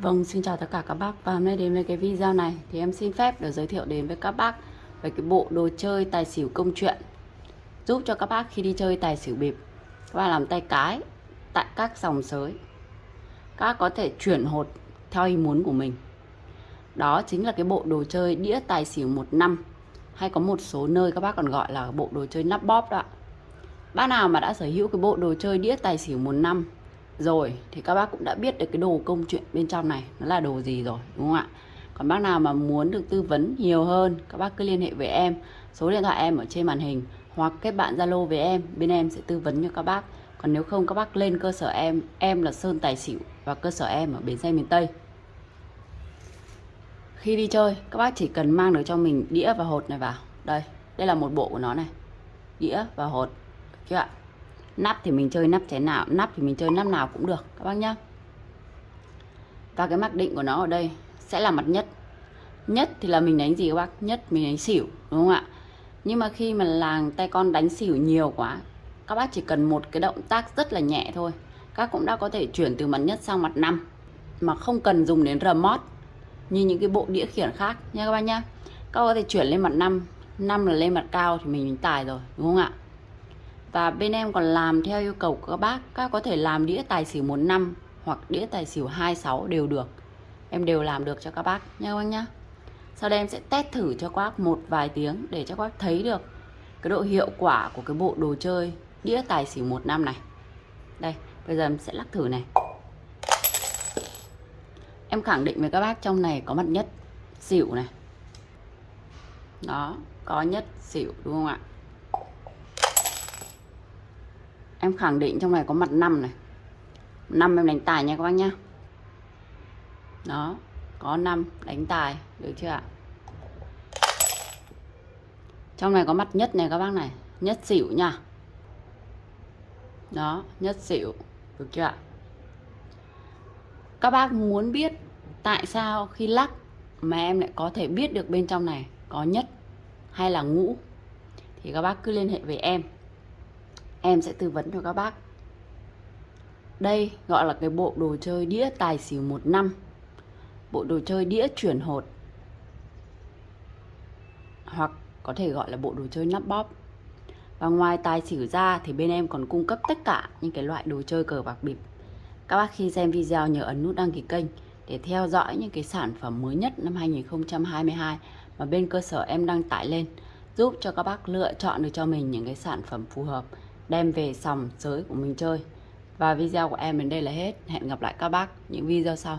Vâng, xin chào tất cả các bác. Và hôm nay đến với cái video này thì em xin phép được giới thiệu đến với các bác về cái bộ đồ chơi tài xỉu công chuyện. Giúp cho các bác khi đi chơi tài xỉu bịp các bác làm tay cái tại các dòng sới. Các bác có thể chuyển hột theo ý muốn của mình. Đó chính là cái bộ đồ chơi đĩa tài xỉu một năm. Hay có một số nơi các bác còn gọi là bộ đồ chơi nắp bóp đó bác nào mà đã sở hữu cái bộ đồ chơi đĩa tài xỉu một năm rồi, thì các bác cũng đã biết được cái đồ công chuyện bên trong này, nó là đồ gì rồi, đúng không ạ? Còn bác nào mà muốn được tư vấn nhiều hơn, các bác cứ liên hệ với em. Số điện thoại em ở trên màn hình, hoặc kết bạn zalo với em, bên em sẽ tư vấn cho các bác. Còn nếu không, các bác lên cơ sở em em là sơn tài xỉu và cơ sở em ở bến xe miền tây. Khi đi chơi, các bác chỉ cần mang được cho mình đĩa và hột này vào. Đây đây là một bộ của nó này. Đĩa và hột, được chưa ạ? Nắp thì mình chơi nắp chén nào, nắp thì mình chơi nắp nào cũng được, các bác nhá. Và cái mặc định của nó ở đây sẽ là mặt nhất. Nhất thì là mình đánh gì các bác? Nhất mình đánh xỉu, đúng không ạ? Nhưng mà khi mà làng tay con đánh xỉu nhiều quá, các bác chỉ cần một cái động tác rất là nhẹ thôi, các cũng đã có thể chuyển từ mặt nhất sang mặt năm, mà không cần dùng đến remote như những cái bộ đĩa khiển khác nha các bác nhá. Các có thể chuyển lên mặt năm năm là lên mặt cao thì mình tài rồi, đúng không ạ? Và bên em còn làm theo yêu cầu của các bác. Các có thể làm đĩa tài xỉu một năm hoặc đĩa tài xỉu 26 đều được. Em đều làm được cho các bác nha các bác nhá. Sau đây em sẽ test thử cho các bác một vài tiếng để cho các bác thấy được cái độ hiệu quả của cái bộ đồ chơi đĩa tài xỉu một năm này. Đây, bây giờ em sẽ lắc thử này. Em khẳng định với các bác trong này có mặt nhất, xỉu này. Đó, có nhất xỉu, đúng không ạ? Em khẳng định trong này có mặt 5 này. 5 em đánh tài nha các bác nhá. Đó, có 5 đánh tài, được chưa ạ? Trong này có mặt nhất này các bác này, nhất xỉu nha. Đó, nhất xỉu, được chưa ạ? Các bác muốn biết tại sao khi lắc mà em lại có thể biết được bên trong này có nhất hay là ngũ, thì các bác cứ liên hệ với em em sẽ tư vấn cho các bác. Đây gọi là cái bộ đồ chơi đĩa tài xỉu một năm. Bộ đồ chơi đĩa chuyển hột. Hoặc có thể gọi là bộ đồ chơi nắp bóp. Và ngoài tài xỉu ra thì bên em còn cung cấp tất cả những cái loại đồ chơi cờ bạc bịp. Các bác khi xem video nhớ ấn nút đăng ký kênh để theo dõi những cái sản phẩm mới nhất năm 2022 mà bên cơ sở em đăng tải lên, giúp cho các bác lựa chọn được cho mình những cái sản phẩm phù hợp đem về sòng giới của mình chơi. Và video của em đến đây là hết. Hẹn gặp lại các bác những video sau.